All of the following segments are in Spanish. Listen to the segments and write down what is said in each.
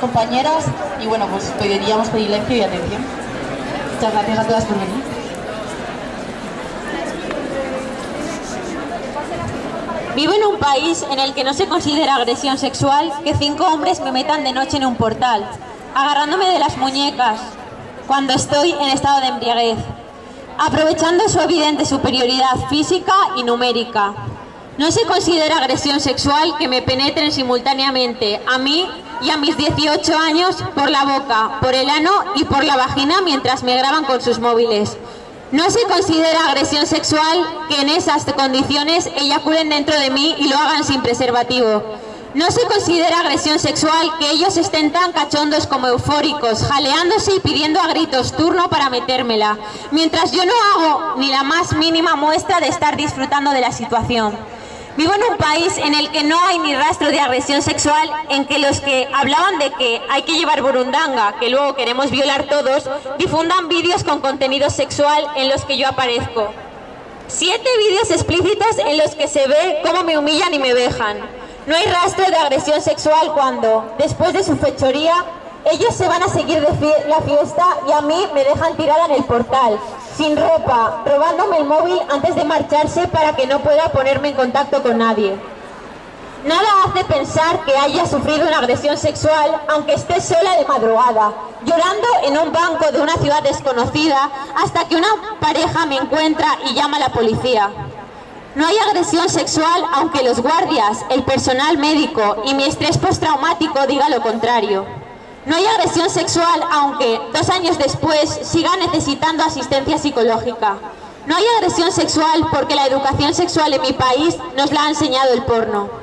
compañeras y bueno, pues pediríamos silencio y atención. Muchas gracias a todas por venir. Vivo en un país en el que no se considera agresión sexual que cinco hombres me metan de noche en un portal, agarrándome de las muñecas cuando estoy en estado de embriaguez, aprovechando su evidente superioridad física y numérica. No se considera agresión sexual que me penetren simultáneamente a mí y a mis 18 años por la boca, por el ano y por la vagina mientras me graban con sus móviles. No se considera agresión sexual que en esas condiciones eyaculen dentro de mí y lo hagan sin preservativo. No se considera agresión sexual que ellos estén tan cachondos como eufóricos, jaleándose y pidiendo a gritos turno para metérmela, mientras yo no hago ni la más mínima muestra de estar disfrutando de la situación. Vivo en un país en el que no hay ni rastro de agresión sexual, en que los que hablaban de que hay que llevar burundanga, que luego queremos violar todos, difundan vídeos con contenido sexual en los que yo aparezco. Siete vídeos explícitos en los que se ve cómo me humillan y me dejan. No hay rastro de agresión sexual cuando, después de su fechoría, ellos se van a seguir de la fiesta y a mí me dejan tirada en el portal, sin ropa, robándome el móvil antes de marcharse para que no pueda ponerme en contacto con nadie. Nada hace pensar que haya sufrido una agresión sexual aunque esté sola de madrugada, llorando en un banco de una ciudad desconocida hasta que una pareja me encuentra y llama a la policía. No hay agresión sexual aunque los guardias, el personal médico y mi estrés postraumático diga lo contrario. No hay agresión sexual, aunque dos años después siga necesitando asistencia psicológica. No hay agresión sexual porque la educación sexual en mi país nos la ha enseñado el porno.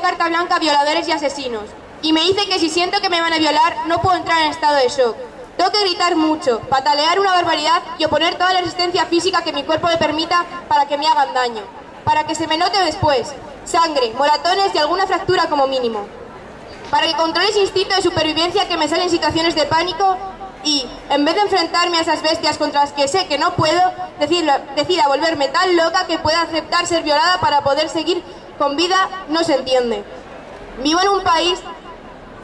Carta blanca a violadores y asesinos. Y me dice que si siento que me van a violar, no puedo entrar en estado de shock. Tengo que gritar mucho, patalear una barbaridad y oponer toda la resistencia física que mi cuerpo me permita para que me hagan daño. Para que se me note después. Sangre, moratones y alguna fractura como mínimo. Para que controle ese instinto de supervivencia que me sale en situaciones de pánico y, en vez de enfrentarme a esas bestias contra las que sé que no puedo, decida volverme tan loca que pueda aceptar ser violada para poder seguir con vida no se entiende. Vivo en un país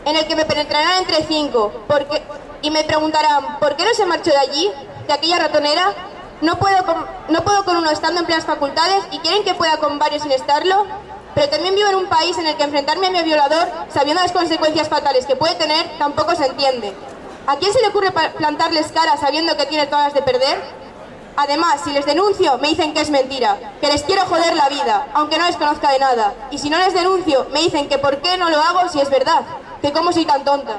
en el que me penetrarán entre cinco porque, y me preguntarán, ¿por qué no se marchó de allí, de aquella ratonera? No puedo, con, no puedo con uno estando en plenas facultades y quieren que pueda con varios sin estarlo. Pero también vivo en un país en el que enfrentarme a mi violador, sabiendo las consecuencias fatales que puede tener, tampoco se entiende. ¿A quién se le ocurre plantarles cara sabiendo que tiene todas las de perder? Además, si les denuncio, me dicen que es mentira, que les quiero joder la vida, aunque no les conozca de nada. Y si no les denuncio, me dicen que por qué no lo hago si es verdad, que cómo soy tan tonta.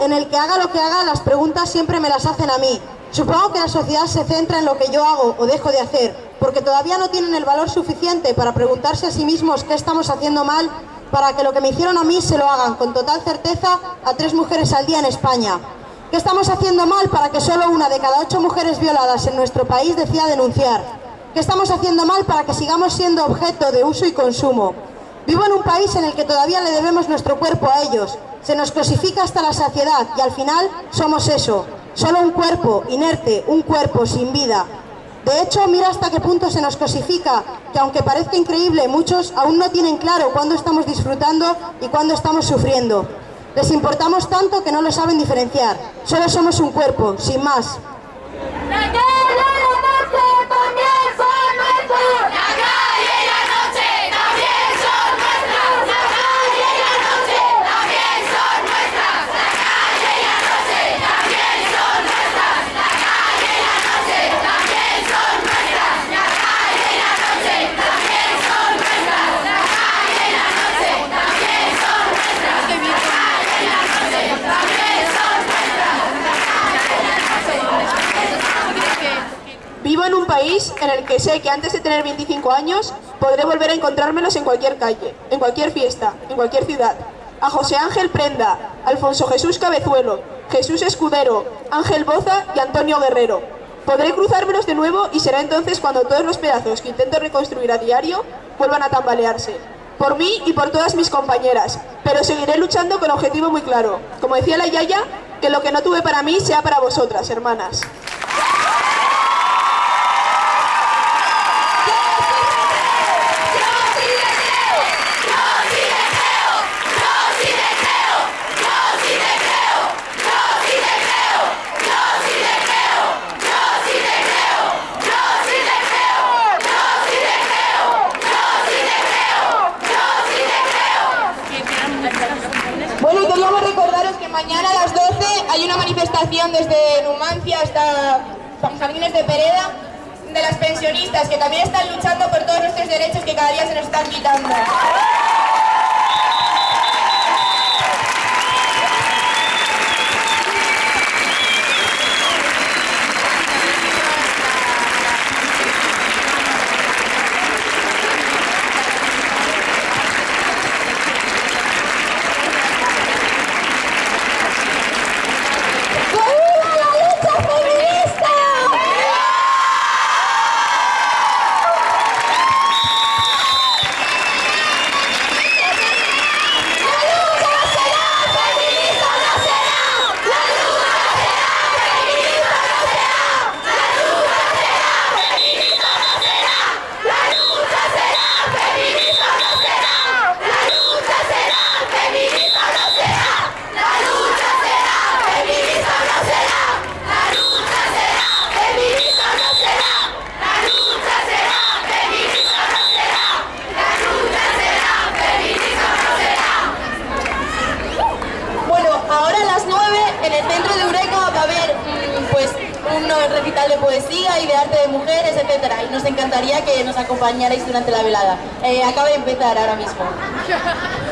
En el que haga lo que haga, las preguntas siempre me las hacen a mí. Supongo que la sociedad se centra en lo que yo hago o dejo de hacer, porque todavía no tienen el valor suficiente para preguntarse a sí mismos qué estamos haciendo mal para que lo que me hicieron a mí se lo hagan con total certeza a tres mujeres al día en España. ¿Qué estamos haciendo mal para que solo una de cada ocho mujeres violadas en nuestro país decida denunciar? ¿Qué estamos haciendo mal para que sigamos siendo objeto de uso y consumo? Vivo en un país en el que todavía le debemos nuestro cuerpo a ellos, se nos cosifica hasta la saciedad y al final somos eso, Solo un cuerpo inerte, un cuerpo sin vida. De hecho, mira hasta qué punto se nos cosifica, que aunque parezca increíble, muchos aún no tienen claro cuándo estamos disfrutando y cuándo estamos sufriendo. Les importamos tanto que no lo saben diferenciar. Solo somos un cuerpo, sin más. En el que sé que antes de tener 25 años podré volver a encontrármelos en cualquier calle, en cualquier fiesta, en cualquier ciudad. A José Ángel Prenda, Alfonso Jesús Cabezuelo, Jesús Escudero, Ángel Boza y Antonio Guerrero. Podré cruzármelos de nuevo y será entonces cuando todos los pedazos que intento reconstruir a diario vuelvan a tambalearse. Por mí y por todas mis compañeras, pero seguiré luchando con objetivo muy claro. Como decía la Yaya, que lo que no tuve para mí sea para vosotras, hermanas. Bueno, y queríamos recordaros que mañana a las 12 hay una manifestación desde Numancia hasta Jardines de Pereda de las pensionistas que también están luchando por todos nuestros derechos que cada día se nos están quitando. Bueno, ahora a las 9 en el centro de Eureka va a haber mm, pues un de poesía y de arte de mujeres, etcétera. Y nos encantaría que nos acompañarais durante la velada. Eh, acaba de empezar ahora mismo.